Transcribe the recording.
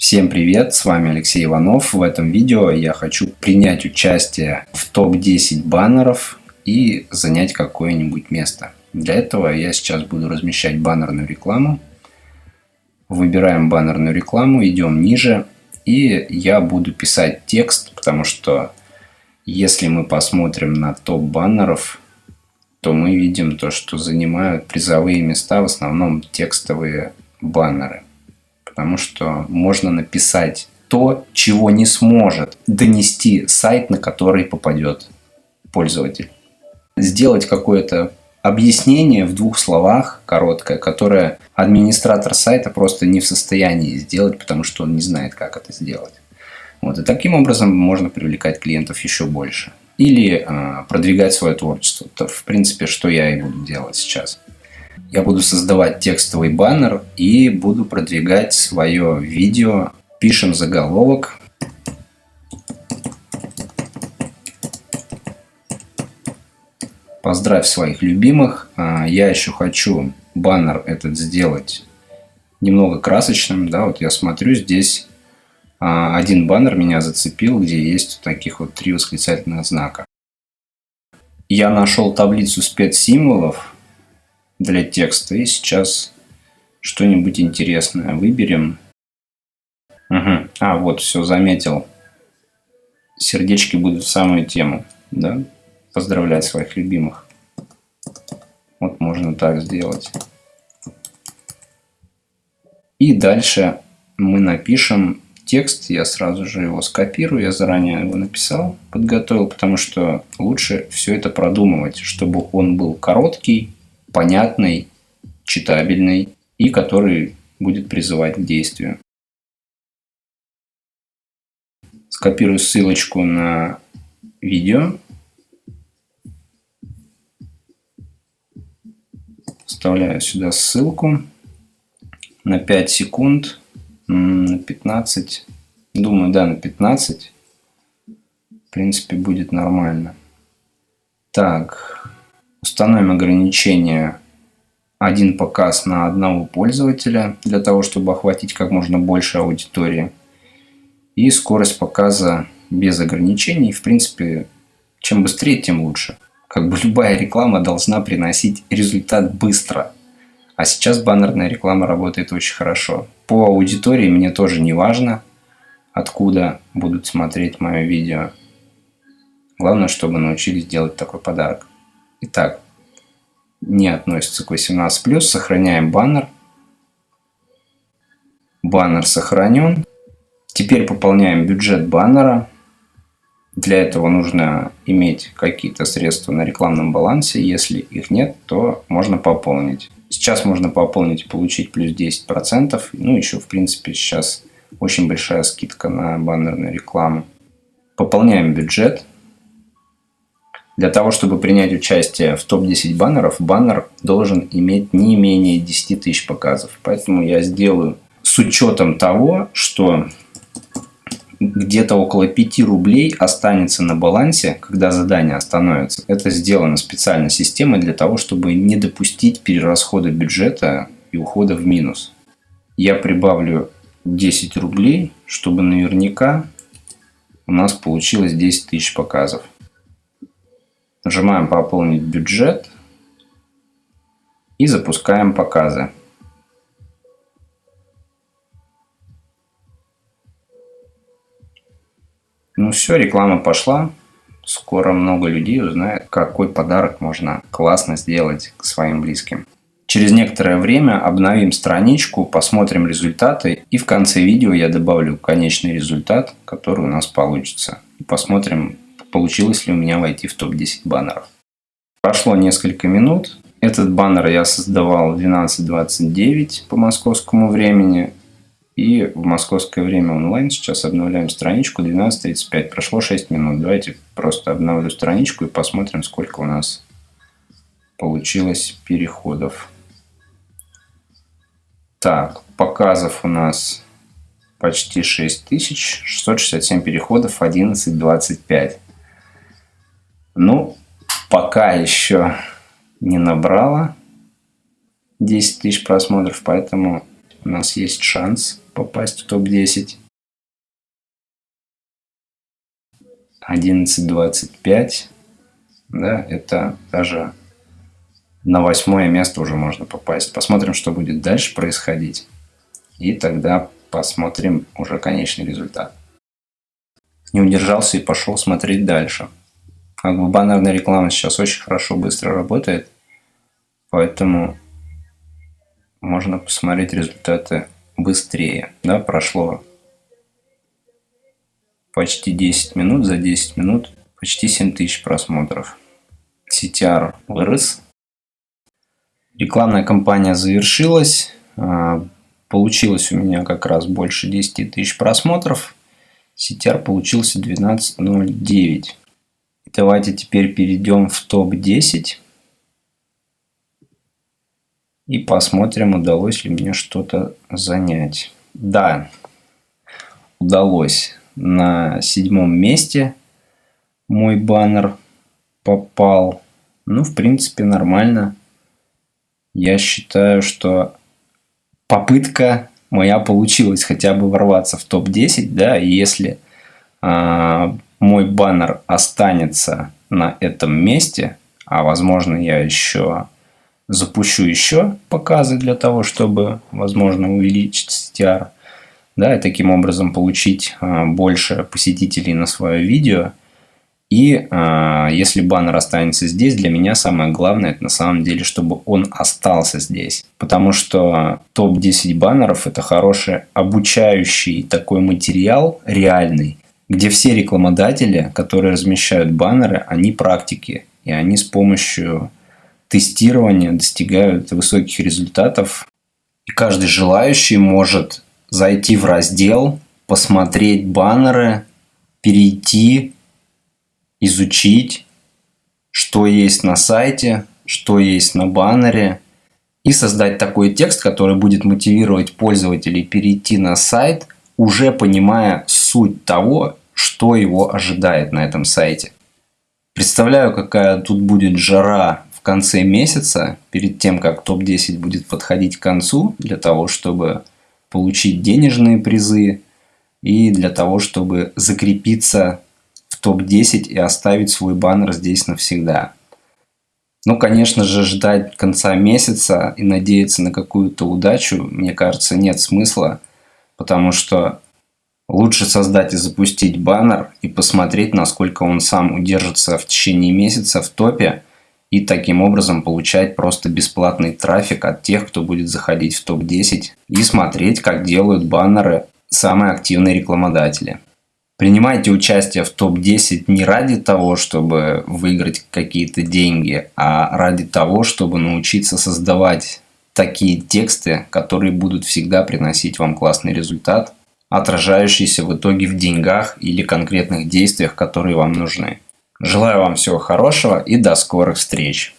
Всем привет, с вами Алексей Иванов. В этом видео я хочу принять участие в топ-10 баннеров и занять какое-нибудь место. Для этого я сейчас буду размещать баннерную рекламу. Выбираем баннерную рекламу, идем ниже. И я буду писать текст, потому что если мы посмотрим на топ баннеров, то мы видим то, что занимают призовые места в основном текстовые баннеры потому что можно написать то, чего не сможет донести сайт, на который попадет пользователь. Сделать какое-то объяснение в двух словах, короткое, которое администратор сайта просто не в состоянии сделать, потому что он не знает, как это сделать. Вот. И таким образом можно привлекать клиентов еще больше. Или э, продвигать свое творчество. Это, в принципе, что я и буду делать сейчас я буду создавать текстовый баннер и буду продвигать свое видео. Пишем заголовок. Поздравь своих любимых. А, я еще хочу баннер этот сделать немного красочным. Да, вот я смотрю, здесь а, один баннер меня зацепил, где есть таких вот три восклицательных знака. Я нашел таблицу спецсимволов для текста. И сейчас что-нибудь интересное выберем. Угу. А, вот, все, заметил. Сердечки будут в самую тему. Да? Поздравлять своих любимых. Вот можно так сделать. И дальше мы напишем текст. Я сразу же его скопирую. Я заранее его написал, подготовил, потому что лучше все это продумывать, чтобы он был короткий, понятный, читабельный и который будет призывать к действию. Скопирую ссылочку на видео. Вставляю сюда ссылку на 5 секунд, на 15, думаю, да, на 15. В принципе, будет нормально. Так, Установим ограничение один показ на одного пользователя для того, чтобы охватить как можно больше аудитории. И скорость показа без ограничений. В принципе, чем быстрее, тем лучше. Как бы любая реклама должна приносить результат быстро. А сейчас баннерная реклама работает очень хорошо. По аудитории мне тоже не важно, откуда будут смотреть мое видео. Главное, чтобы научились делать такой подарок. Итак, не относится к 18+, сохраняем баннер. Баннер сохранен. Теперь пополняем бюджет баннера. Для этого нужно иметь какие-то средства на рекламном балансе. Если их нет, то можно пополнить. Сейчас можно пополнить и получить плюс 10%. Ну, еще, в принципе, сейчас очень большая скидка на баннерную рекламу. Пополняем бюджет. Для того, чтобы принять участие в топ-10 баннеров, баннер должен иметь не менее 10 тысяч показов. Поэтому я сделаю с учетом того, что где-то около 5 рублей останется на балансе, когда задание остановится. Это сделано специально системой для того, чтобы не допустить перерасхода бюджета и ухода в минус. Я прибавлю 10 рублей, чтобы наверняка у нас получилось 10 тысяч показов. Нажимаем «Пополнить бюджет» и запускаем показы. Ну все, реклама пошла. Скоро много людей узнает, какой подарок можно классно сделать к своим близким. Через некоторое время обновим страничку, посмотрим результаты и в конце видео я добавлю конечный результат, который у нас получится. И посмотрим, получилось ли у меня войти в топ-10 баннеров. Прошло несколько минут. Этот баннер я создавал в 12.29 по московскому времени. И в московское время онлайн сейчас обновляем страничку 12.35. Прошло 6 минут. Давайте просто обновлю страничку и посмотрим, сколько у нас получилось переходов. Так, показов у нас почти 6000, 667 переходов, 11.25. Ну, пока еще не набрала 10 тысяч просмотров, поэтому у нас есть шанс попасть в топ-10. 11.25. Да, это даже на восьмое место уже можно попасть. Посмотрим, что будет дальше происходить. И тогда посмотрим уже конечный результат. Не удержался и пошел смотреть дальше. Как бы баннерная реклама сейчас очень хорошо, быстро работает. Поэтому можно посмотреть результаты быстрее. Да, прошло почти 10 минут. За 10 минут почти 7000 просмотров. CTR вырос. Рекламная кампания завершилась. А, получилось у меня как раз больше 10 тысяч просмотров. CTR получился 12.09. Давайте теперь перейдем в топ-10. И посмотрим, удалось ли мне что-то занять. Да, удалось. На седьмом месте мой баннер попал. Ну, в принципе, нормально. Я считаю, что попытка моя получилась хотя бы ворваться в топ-10, да, если э, мой баннер останется на этом месте, а возможно я еще запущу еще показы для того, чтобы, возможно, увеличить CTR, да, и таким образом получить э, больше посетителей на свое видео, и э, если баннер останется здесь, для меня самое главное, это на самом деле, чтобы он остался здесь. Потому что топ-10 баннеров – это хороший обучающий такой материал, реальный, где все рекламодатели, которые размещают баннеры, они практики. И они с помощью тестирования достигают высоких результатов. И каждый желающий может зайти в раздел, посмотреть баннеры, перейти изучить, что есть на сайте, что есть на баннере, и создать такой текст, который будет мотивировать пользователей перейти на сайт, уже понимая суть того, что его ожидает на этом сайте. Представляю, какая тут будет жара в конце месяца, перед тем, как топ-10 будет подходить к концу, для того, чтобы получить денежные призы и для того, чтобы закрепиться топ-10 и оставить свой баннер здесь навсегда. Ну, конечно же, ждать конца месяца и надеяться на какую-то удачу, мне кажется, нет смысла, потому что лучше создать и запустить баннер и посмотреть, насколько он сам удержится в течение месяца в топе, и таким образом получать просто бесплатный трафик от тех, кто будет заходить в топ-10 и смотреть, как делают баннеры самые активные рекламодатели. Принимайте участие в топ-10 не ради того, чтобы выиграть какие-то деньги, а ради того, чтобы научиться создавать такие тексты, которые будут всегда приносить вам классный результат, отражающийся в итоге в деньгах или конкретных действиях, которые вам нужны. Желаю вам всего хорошего и до скорых встреч!